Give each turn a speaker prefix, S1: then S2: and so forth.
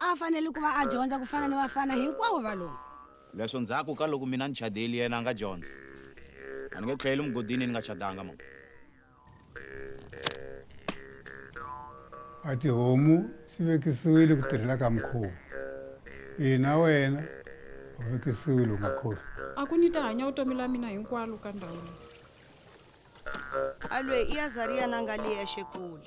S1: a
S2: fanele ku va a dyondza ku fana ni vafana hinkwavo valomu
S3: leswo ndzhaku ka loko mina ni chadeli yena a nga dyondza a ni nge tlhayeli mugodini ni nga chadanga mama
S4: a tihomu swi vekisiwile ku tirhela ka mikhuva ina ee,
S5: wena ku ni ta hanya utomi la mina hinkwalo e ka ndhawu leyi
S6: alweyi i e ya zariyana nga le yexe kule